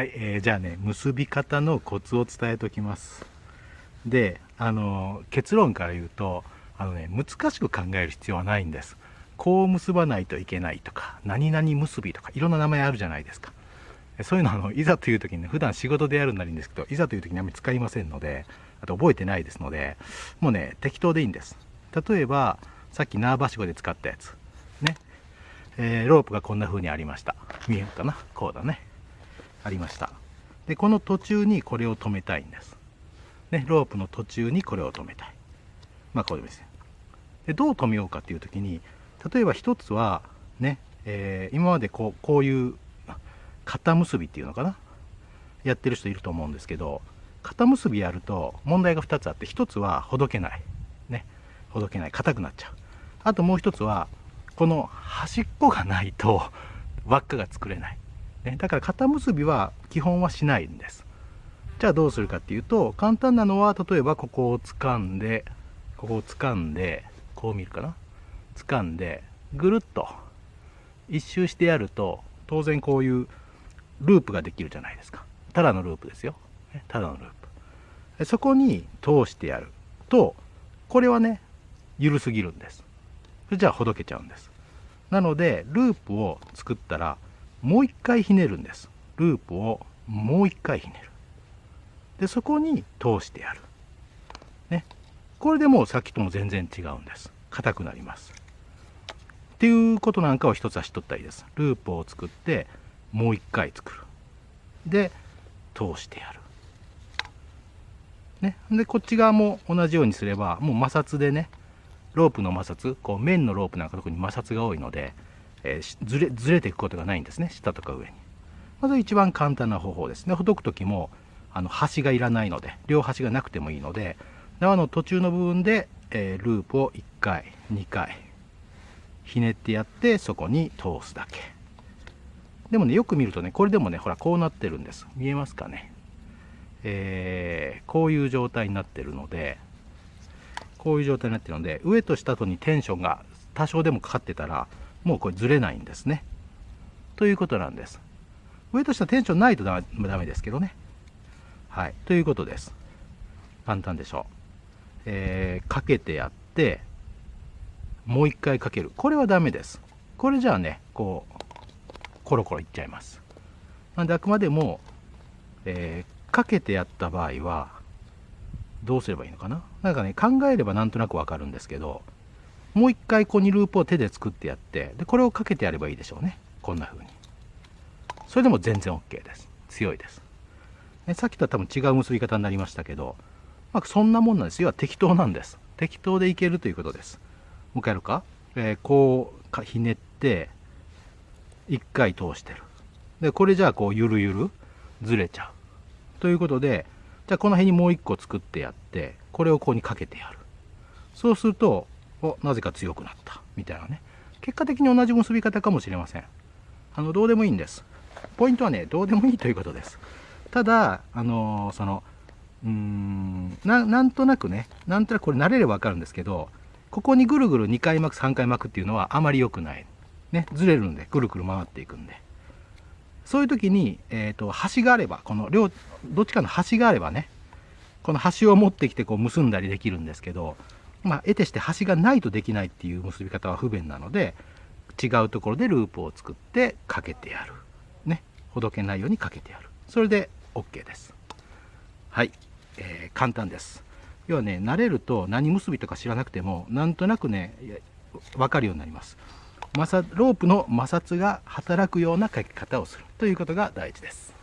はい、えー、じゃあね結び方のコツを伝えておきます。であの結論から言うとあのね難しく考える必要はないんです。こう結ばないといけないとか何々結びとかいろんな名前あるじゃないですか。そういうのあのいざという時にね普段仕事でやるならいいんですけどいざという時にあんまり使いませんのであと覚えてないですのでもうね適当でいいんです。例えばさっき縄ばしごで使ったやつ。ね、えー、ロープがこんな風にありました。見えるかな？こうだね。ありました。でこの途中にこれを止めたいんです。ねロープの途中にこれを止めたい。まあこうですねでどう止めようかっていう時に例えば一つはね、えー、今までこうこういう肩結びっていうのかな？やってる人いると思うんですけど肩結びやると問題が2つあって1つはほどけない、ね、ほどけない。硬くなっちゃう。あともう一つはこの端っこがないと輪っかが作れない、ね、だから肩結びは基本はしないんです。じゃあどうするかっていうと簡単なのは例えばここを掴んでここを掴んでこう見るかな。掴んでぐるっと一周してやると当然こういうループができるじゃないですか。ただのループですよ。ただのループ。そこに通してやるとこれはね緩すぎるんです。それじゃあほどけちゃうんです。なのでループを作ったらもう一回ひねるんです。ループをもう一回ひねる。でそこに通してやる。ね。これでもうさっきとも全然違うんです。硬くなります。っていうことなんかを一つは知っとったらいいです。ループを作ってもう一回作る。で通してやる。ね、でこっち側も同じようにすればもう摩擦でねロープの摩擦こう面のロープなんか特に摩擦が多いので、えー、ずれずれていくことがないんですね。下とか上に。まず一番簡単な方法ですね。ほどく時もあの端がいらないので両端がなくてもいいので縄の途中の部分で、えー、ループを1回2回ひねってやってそこに通すだけ。でもねよく見るとねこれでもねほらこうなってるんです。見えますかね。えー、こういう状態になってるのでこういう状態になってるので上と下とにテンションが多少でもかかってたらもうこれずれないんですね。ということなんです。上と下テンションないとダメですけどね。はい。ということです。簡単でしょう、えー、かけてやってもう一回かける。これはダメです。これじゃあねこうコロコロいっちゃいます。なんであくまでも、えーかけてやった場合はどうすればいいのかな？なんかね考えればなんとなくわかるんですけどもう一回ここにループを手で作ってやってでこれをかけてやればいいでしょうね。こんな風に。それでも全然 OK です。強いです。えさっきとは多分違う結び方になりましたけど、まあ、そんなもんなんです。要は適当なんです。適当でいけるということです。もう一回やるか、えー、こうひねって一回通してる。でこれじゃあこうゆるゆるずれちゃう。ということで、じゃあこの辺にもう一個作ってやって、これをここにかけてやる。そうすると、お、なぜか強くなった。みたいなね。結果的に同じ結び方かもしれません。あの、どうでもいいんです。ポイントはね、どうでもいいということです。ただ、あのー、その、うーんな、なんとなくね、なんとなくこれ慣れればわかるんですけど、ここにぐるぐる2回巻く、3回巻くっていうのはあまり良くない。ね、ずれるんで、ぐるぐる回っていくんで。そういう時に、えーと、端があればこの両どっちかの端があればねこの端を持ってきてこう結んだりできるんですけどまあ得てして端がないとできないっていう結び方は不便なので違うところでループを作ってかけてやる。ね。ほどけないようにかけてやる。それで OK です。はい、えー、簡単です。要はね慣れると何結びとか知らなくてもなんとなくね分かるようになります。摩擦ロープの摩擦が働くような書き方をするということが大事です。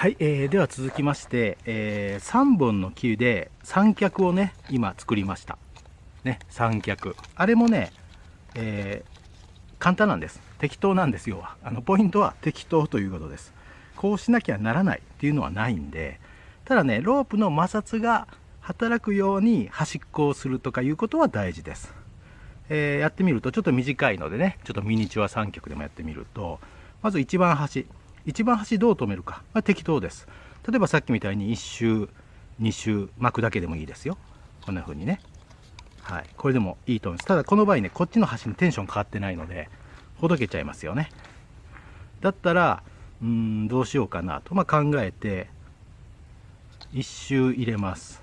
はい、えー、では続きまして、えー、3本の木で三脚をね今作りました。ね、三脚あれもね、えー、簡単なんです。適当なんですよ。あのポイントは適当ということです。こうしなきゃならないっていうのはないんで、ただね、ロープの摩擦が働くように端っこをするとかいうことは大事です。えー、やってみるとちょっと短いのでねちょっとミニチュア3曲でもやってみるとまず一番端一番端どう止めるか、まあ、適当です。例えばさっきみたいに1周2周巻くだけでもいいですよ。こんな風にね。はい。これでもいいと思います。ただこの場合ねこっちの端にテンション変わってないのでほどけちゃいますよね。だったらうんどうしようかなと、まあ、考えて1周入れます。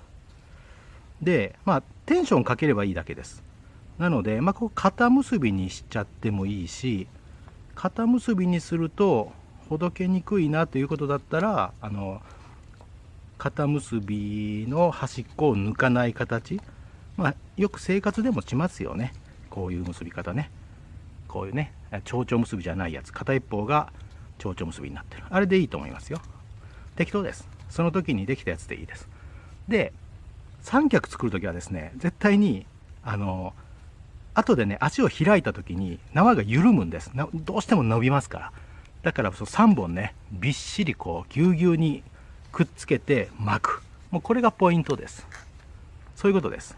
でまあテンションかければいいだけです。なので、まあ、こう肩結びにしちゃってもいいし肩結びにするとほどけにくいなということだったらあの肩結びの端っこを抜かない形、まあ、よく生活でもしますよね。こういう結び方ね。こういうね蝶々結びじゃないやつ。片一方が蝶々結びになってる。あれでいいと思いますよ。適当です。その時にできたやつでいいです。で三脚作る時はですね絶対にあの後でね足を開いた時に縄が緩むんです。どうしても伸びますから。だからそ3本ねびっしりこうぎゅうぎゅうにくっつけて巻く。もうこれがポイントです。そういうことです。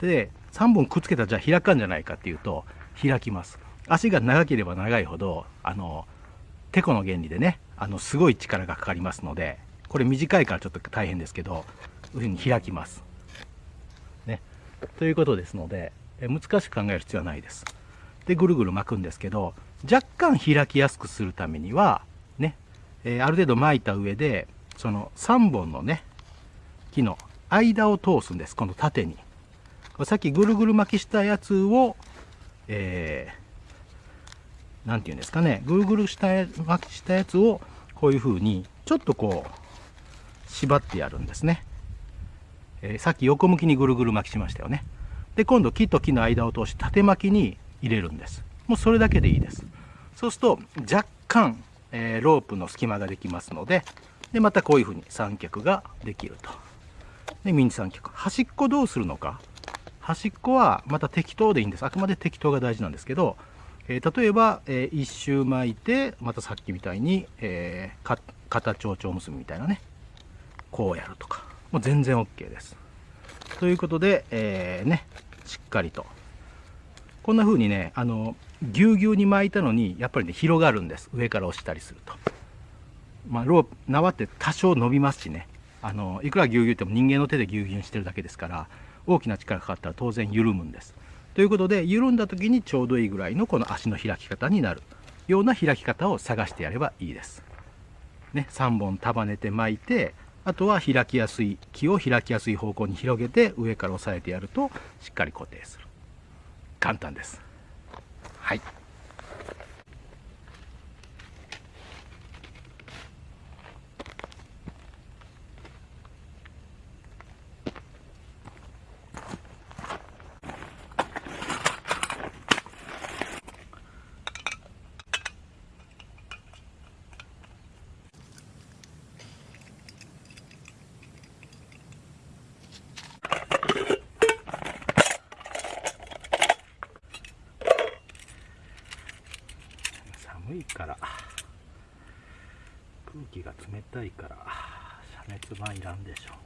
で3本くっつけたらじゃあ開かんじゃないかっていうと開きます。足が長ければ長いほどあのてこの原理でねあのすごい力がかかりますのでこれ短いからちょっと大変ですけどこういうふうに開きます。ね。ということですので難しく考える必要はないです。でぐるぐる巻くんですけど若干開きやすくするためにはね、えー、ある程度巻いた上でその3本のね木の間を通すんですこの縦に。さっきぐるぐる巻きしたやつをえー、なんて言うんですかねぐるぐるした巻きしたやつをこういう風にちょっとこう縛ってやるんですね、えー、さっき横向きにぐるぐる巻きしましたよね。で今度木と木の間を通して縦巻きに入れるんです。もうそれだけでいいです。そうすると若干、えー、ロープの隙間ができますのででまたこういうふうに三脚ができると。でミニ三脚。端っこどうするのか？端っこはまた適当でいいんです。あくまで適当が大事なんですけど、えー、例えば、えー、一周巻いてまたさっきみたいに、えー、肩蝶々結びみたいなね。こうやるとか。もう全然 OK です。ということで、えー、ねしっかりと。こんな風にねあのぎゅうぎゅうに巻いたのにやっぱりね広がるんです。上から押したりすると。まあロープ縄って多少伸びますしね。あのいくらぎゅうぎゅうっても人間の手でぎゅうぎゅうにしてるだけですから大きな力がかかったら当然緩むんです。ということで緩んだ時にちょうどいいぐらいのこの足の開き方になる。ような開き方を探してやればいいです。ね3本束ねて巻いてあとは開きやすい木を開きやすい方向に広げて上から押さえてやるとしっかり固定する。簡単です。はいから空気が冷たいから遮熱板いらんでしょう。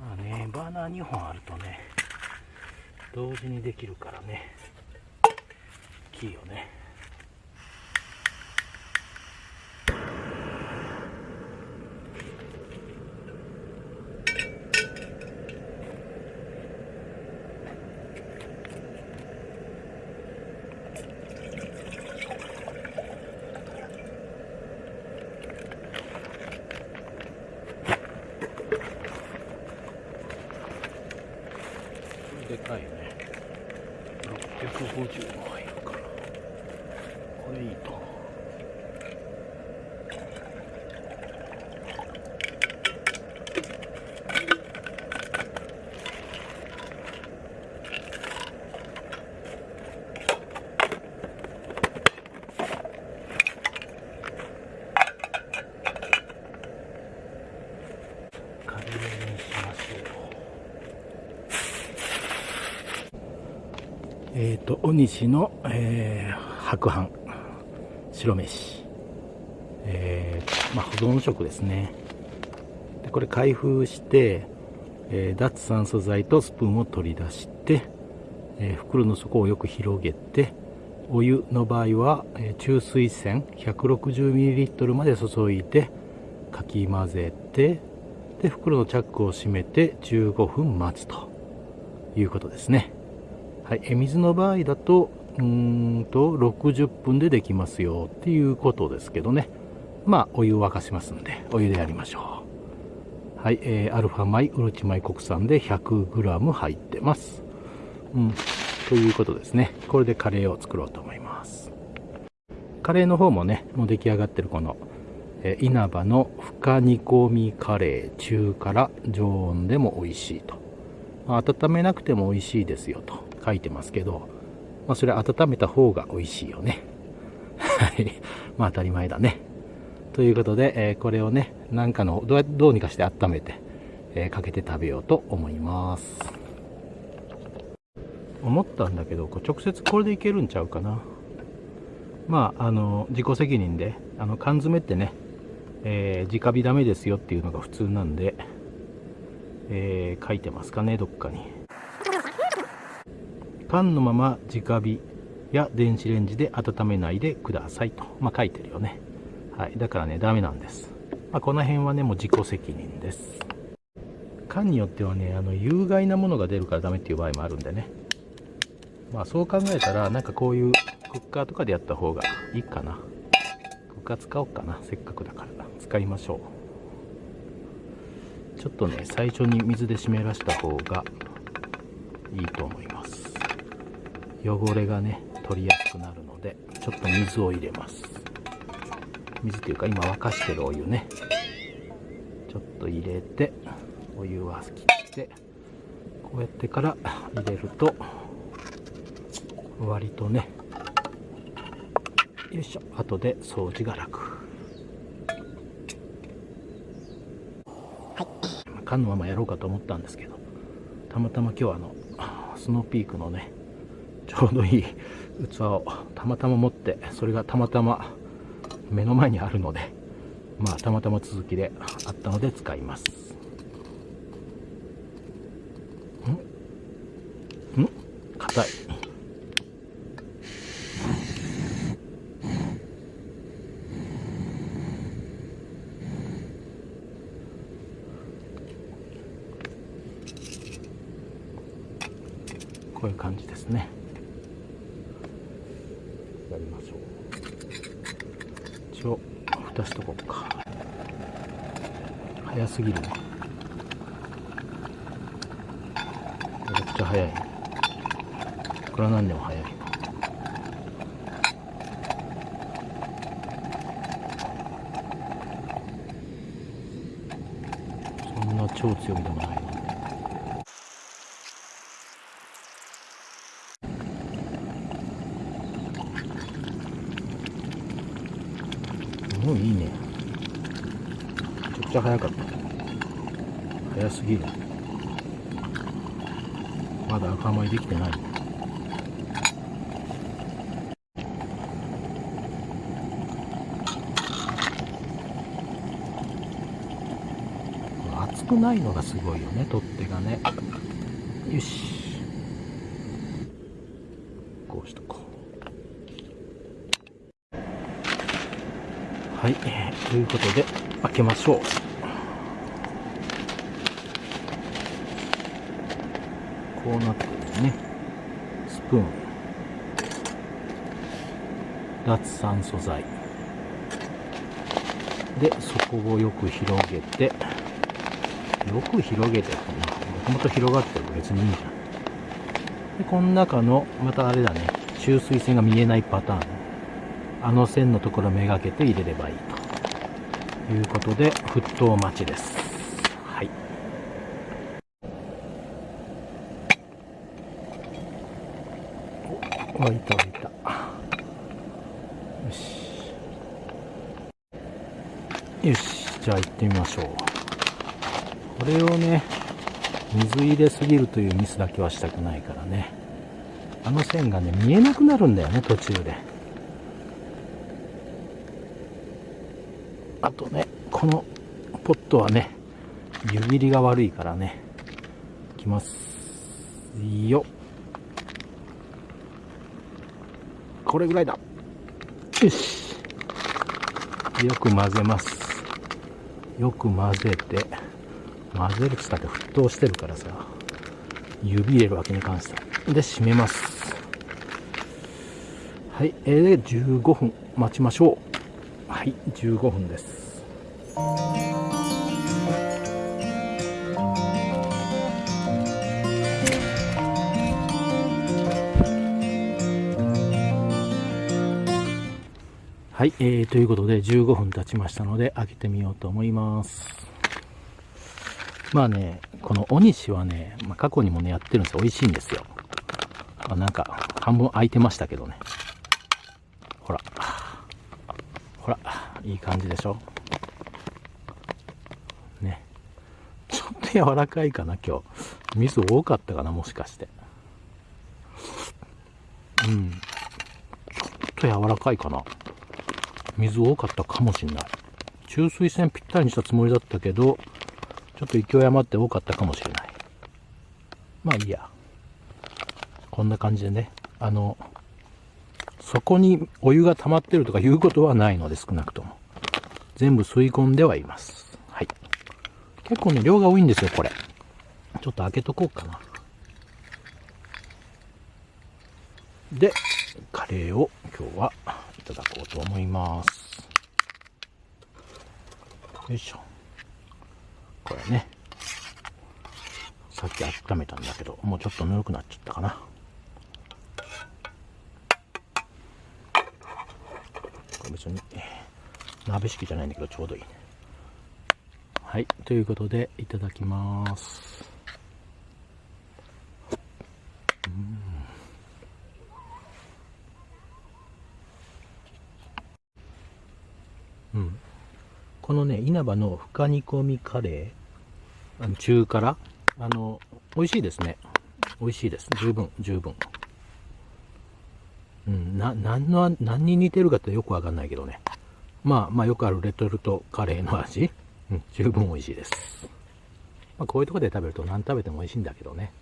まあねバーナー2本あるとね同時にできるからねキーをねでかいね650も入るからこれいいとえっ、ー、と、尾西の、えー、白飯、白飯。えー、まあ、保存食ですね。でこれ開封して、えー、脱酸素剤とスプーンを取り出して、えー、袋の底をよく広げて、お湯の場合は、えー、中水栓 160ml まで注いで、かき混ぜて、で、袋のチャックを閉めて15分待つということですね。はい、え水の場合だと、うんと、60分でできますよっていうことですけどね。まあ、お湯を沸かしますんで、お湯でやりましょう。はい、えー、アルファ米、うるち米国産で 100g 入ってます。うん、ということですね。これでカレーを作ろうと思います。カレーの方もね、もう出来上がってるこの、えー、稲葉の深煮込みカレー中辛常温でも美味しいと。温めなくても美味しいですよと。書いてますけど、まあ、それ温めた方が美味しいよね。はい。まあ当たり前だね。ということで、えー、これをね、なんかのどう、どうにかして温めて、えー、かけて食べようと思います。思ったんだけどこう直接これでいけるんちゃうかなまああの自己責任であの缶詰ってね、えー、直火ダメですよっていうのが普通なんで、えー、書いてますかねどっかに缶のまま直火や電子レンジで温めないでくださいと、まあ、書いてるよね。はい。だからねダメなんです、まあ、この辺はねもう自己責任です。缶によってはねあの有害なものが出るからダメっていう場合もあるんでね。まあそう考えたらなんかこういうクッカーとかでやった方がいいかな。クッカー使おうかな。せっかくだから。使いましょう。ちょっとね最初に水で湿らした方がいいと思います。汚れがね取りやすくなるのでちょっと水を入れます。水っていうか今沸かしてるお湯ね。ちょっと入れてお湯は切ってこうやってから入れると割とねよいしょ。後で掃除が楽。はい。缶のままやろうかと思ったんですけどたまたま今日あのスノーピークのねちょうどいい器をたまたま持ってそれがたまたま目の前にあるのでまあたまたま続きであったので使います。ん？ん？硬い。こういう感じですねやりましょう一応蓋しとこうか早すぎる。めちゃくちゃ早い。これは何でも早い。そんな超強いでもないもういいね。めちゃくちゃ早かった。早すぎるまだ赤米できてない。熱くないのがすごいよね取っ手がね。よし。こうしとこう。はい、えー、ということで開けましょう。こうなってるね。スプーン。脱酸素剤。で底をよく広げて。よく広げて。もともと広がってる別にいいじゃん。でこの中のまたあれだね。注水栓が見えないパターン。あの線のところめがけて入れればいいと。いうことで沸騰待ちですはいお沸いた沸いた。よし。よしじゃあ行ってみましょう。これをね水入れすぎるというミスだけはしたくないからね。あの線がね見えなくなるんだよね途中で。あとねこのポットはね湯切りが悪いからねいきますよ。これぐらいだ。よし。よく混ぜます。よく混ぜて。混ぜるっつったって沸騰してるからさ。指入れるわけに関してはで閉めます。はい、えー、で15分待ちましょう。はい。15分です。はい、えー、ということで15分経ちましたので開けてみようと思います。まあねこのお西はね、まあ、過去にもねやってるんですよ。美味しいんですよ。あなんか半分開いてましたけどね。ほら。ほら。いい感じでしょ。ね。ちょっと柔らかいかな今日。水多かったかなもしかして。うん。ちょっと柔らかいかな。水多かったかもしんない。中水線ぴったりにしたつもりだったけどちょっと勢い余って多かったかもしれない。まあいいや。こんな感じでね。あのそこにお湯が溜まってるとかいうことはないので少なくとも。全部吸い込んではいます。はい。結構ね量が多いんですよこれ。ちょっと開けとこうかな。でカレーを今日はただこうと思います。よいしょ。これね。さっき温めたんだけどもうちょっとぬるくなっちゃったかな。これ別に鍋敷きじゃないんだけどちょうどいいね。はい。ということでいただきます。このね稲葉の深煮込みカレーあの中辛。あの美味しいですね。美味しいです。十分十分。うんな何の何に似てるかってよくわかんないけどね。まあまあよくあるレトルトカレーの味、うん、十分美味しいです、まあ、こういうとこで食べると何食べても美味しいんだけどね。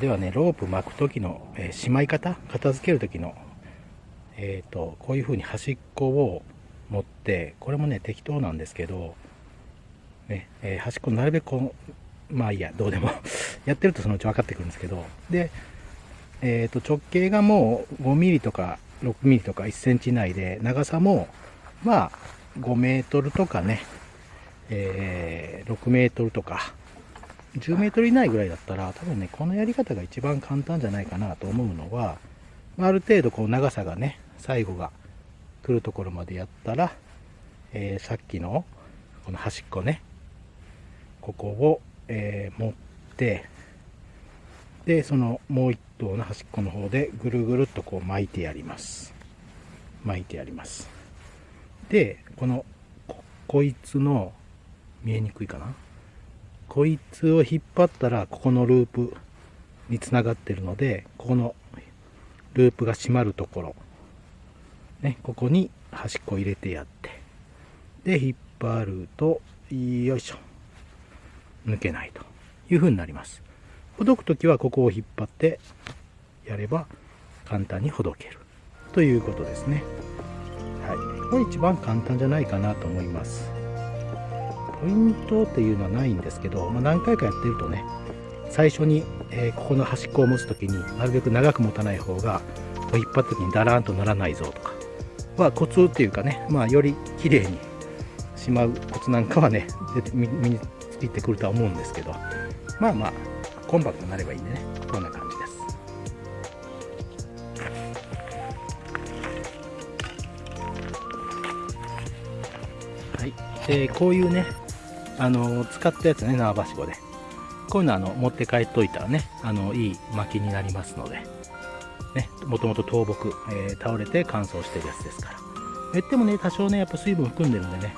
ではね、ロープ巻く時の、えー、しまい方、片付ける時の、えーと、こういう風に端っこを持って、これもね、適当なんですけど、ね、えー、端っこなるべくこう、まあいいや、どうでも やってるとそのうち分かってくるんですけど、で、えーと、直径がもう5ミリとか6ミリとか1センチ内で、長さも、まあ、5メートルとかね、えー、6メートルとか、10メートル以内ぐらいだったら、多分ね、このやり方が一番簡単じゃないかなと思うのは、ある程度こう長さがね、最後が来るところまでやったら、えー、さっきのこの端っこね、ここを、えー、持って、で、そのもう一頭の端っこの方でぐるぐるっとこう巻いてやります。巻いてやります。で、この、こいつの、見えにくいかな？こいつを引っ張ったらここのループにつながってるのでここのループが閉まるところ。ねここに端っこ入れてやって。で引っ張るとよいしょ。抜けないという風になります。ほどく時はここを引っ張ってやれば簡単にほどけるということですね。はい。これ一番簡単じゃないかなと思います。ポイントっていうのはないんですけど、まあ、何回かやってるとね最初に、えー、ここの端っこを持つ時になるべく長く持たない方が引っ張った時にダラーンとならないぞとかはコツっていうかね、まあ、より綺麗にしまうコツなんかはね身についてくるとは思うんですけどまあまあコンパクトになればいいんでねこんな感じです。はい、え、こういうねあの使ったやつね縄ばしごで。こういうのあの持って帰っといたらねあのいい薪になりますので。ねもともと倒木、えー、倒れて乾燥してるやつですから。言ってもね多少ねやっぱ水分含んでるんでね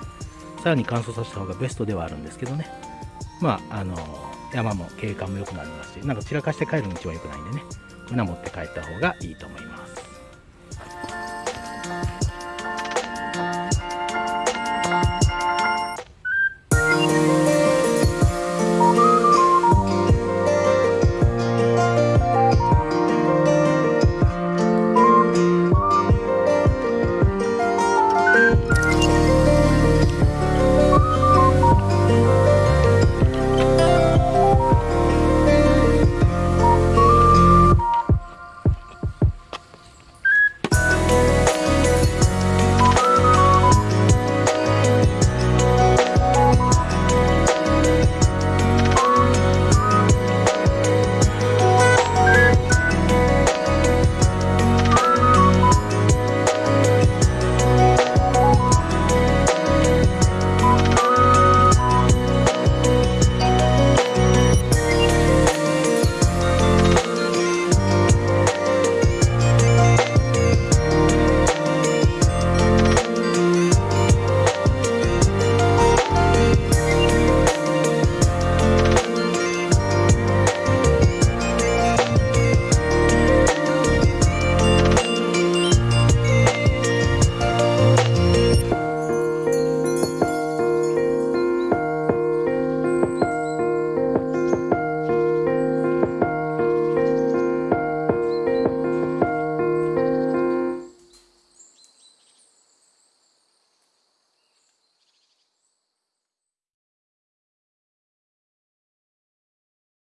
さらに乾燥させた方がベストではあるんですけどね。まああの山も景観も良くなりますしなんか散らかして帰るの一番良くないんでねこんな持って帰った方がいいと思います。